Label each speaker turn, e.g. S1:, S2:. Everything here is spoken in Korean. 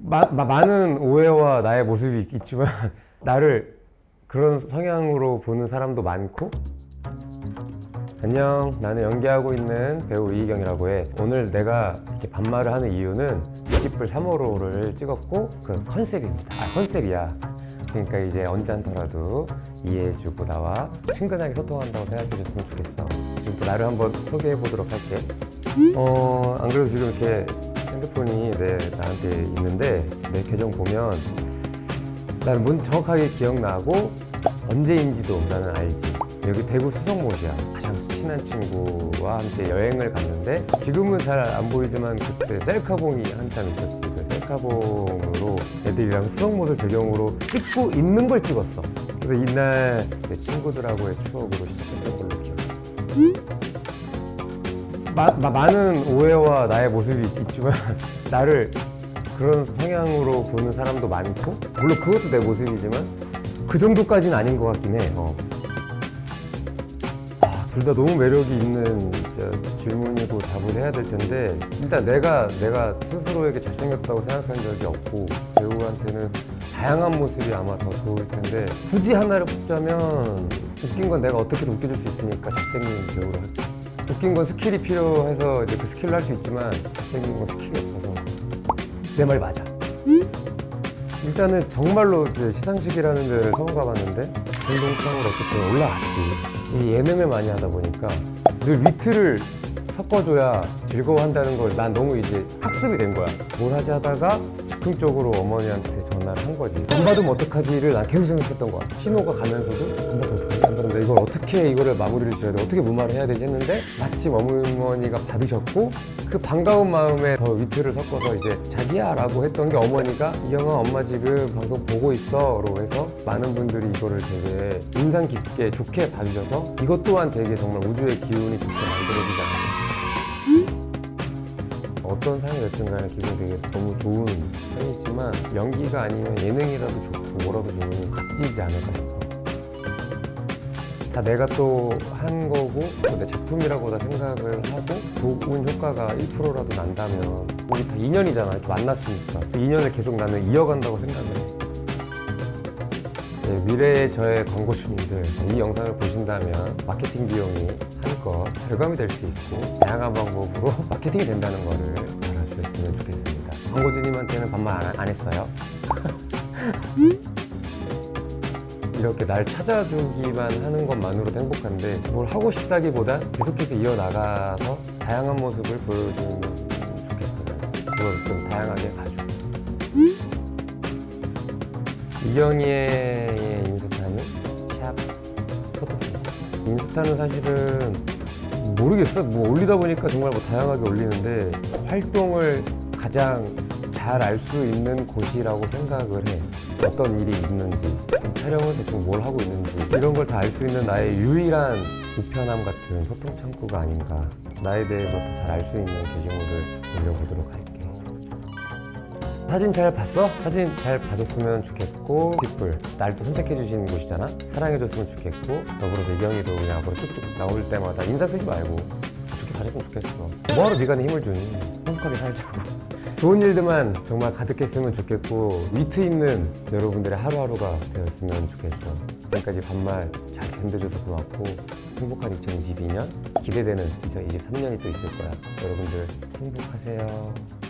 S1: 마, 마- 많은 오해와 나의 모습이 있- 있지만 나를 그런 성향으로 보는 사람도 많고. 안녕 나는 연기하고 있는 배우 이희경이라고 해. 오늘 내가 이렇게 반말을 하는 이유는 기쁠 3호로를 찍었고 그 컨셉입니다. 아 컨셉이야. 그러니까 이제 언짢더라도 이해해주고 나와 친근하게 소통한다고 생각해줬으면 좋겠어. 지금부터 나를 한번 소개해 보도록 할게. 어, 안 그래도 지금 이렇게 핸드폰이 내, 나한테 있는데 내 계정 보면 나는 뭔 정확하게 기억나고 언제인지도 나는 알지. 여기 대구 수성못이야. 가장 친한 친구와 함께 여행을 갔는데 지금은 잘 안 보이지만 그때 셀카봉이 한참 있었지. 그 셀카봉으로 애들이랑 수성못을 배경으로 찍고 있는 걸 찍었어. 그래서 이날 내 친구들하고의 추억으로 시작했던 걸로 기억해 마, 마- 많은 오해와 나의 모습이 있- 있지만 나를 그런 성향으로 보는 사람도 많고 물론 그것도 내 모습이지만 그 정도까지는 아닌 것 같긴 해 어. 아, 둘 다 너무 매력이 있는 질문이고 답을 해야 될 텐데 일단 내가 내가 스스로에게 잘생겼다고 생각한 적이 없고 배우한테는 다양한 모습이 아마 더 좋을 텐데 굳이 하나를 뽑자면 웃긴 건 내가 어떻게든 웃겨줄 수 있으니까 잘생긴 배우로 웃긴 건 스킬이 필요해서 이제 그 스킬로 할수 있지만 잘생긴 건 스킬이 없어서 내 말이 맞아. 일단은 정말로 이제 시상식이라는 데를 처음 가봤는데 공동상으로 어쨌든 올라갔지? 이 예능을 많이 하다 보니까 늘 위트를 섞어줘야 즐거워한다는 걸 난 너무 이제 학습이 된 거야. 뭘 하지 하다가 즉흥적으로 어머니한테 전화를 한 거지. 안 받으면 어떡하지를 난 계속 생각했던 거야. 신호가 가면서도 안 받으면 어떡하지 안 받으면 이걸 어떻게 이거를 마무리를 지어야 돼? 어떻게 무마를 해야 되지 했는데 마침 어머니가 받으셨고 그 반가운 마음에 더 위트를 섞어서 이제 자기야 라고 했던 게 어머니가 이영아 엄마 지금 방송 보고 있어 로 해서 많은 분들이 이거를 되게 인상 깊게 좋게 봐주셔서 이것 또한 되게 정말 우주의 기운이 좋게 만들어지지 않았나 어떤 상이 됐든 간에 기분이 되게 너무 좋은 편이지만 연기가 아니면 예능이라도 좋고 뭐라도 좋으면 값지지 않을까 싶어 다 내가 또 한 거고 또 내 작품이라고 다 생각을 하고 좋은 효과가 1%라도 난다면 우리 다 인연이잖아. 만났으니까. 그 인연을 계속 나는 이어간다고 생각을 해. 네, 미래의 저의 광고주님들 이 영상을 보신다면 마케팅 비용이 한껏 절감이 될 수 있고 다양한 방법으로 마케팅이 된다는 거를 알아주셨으면 좋겠습니다. 광고주님한테는 반말 안, 안 했어요? 이렇게 날 찾아주기만 하는 것만으로도 행복한데 뭘 하고 싶다기보다 계속해서 이어나가서 다양한 모습을 보여주면 좋겠어요 그걸 좀 다양하게 봐주고. 이경희의 인스타는 샵. 포토스 인스타는 사실은 모르겠어 뭐 올리다 보니까 정말 뭐 다양하게 올리는데 활동을 가장 잘 알 수 있는 곳이라고 생각을 해. 어떤 일이 있는지 촬영을 대충 뭘 하고 있는지. 이런 걸 다 알 수 있는 나의 유일한 우편함 같은 소통 창구가 아닌가. 나에 대해서 더 잘 알 수 있는 게시물을 올려보도록 할게 사진 잘 봤어? 사진 잘 봐줬으면 좋겠고 뒷불 날또 선택해 주신 곳이잖아? 사랑해줬으면 좋겠고 더불어서 이경이도 그냥 앞으로 쭉쭉 나올 때마다 인상 쓰지 말고 좋게 봐줬으면 좋겠어. 뭐하러 미간에 힘을 주니? 행복하게 살자고. 좋은 일들만 정말 가득했으면 좋겠고 위트 있는 여러분들의 하루하루가 되었으면 좋겠어. 지금까지 반말 잘 견뎌줘서 고맙고 행복한 2022년 기대되는 2023년이 또 있을 거야. 여러분들 행복하세요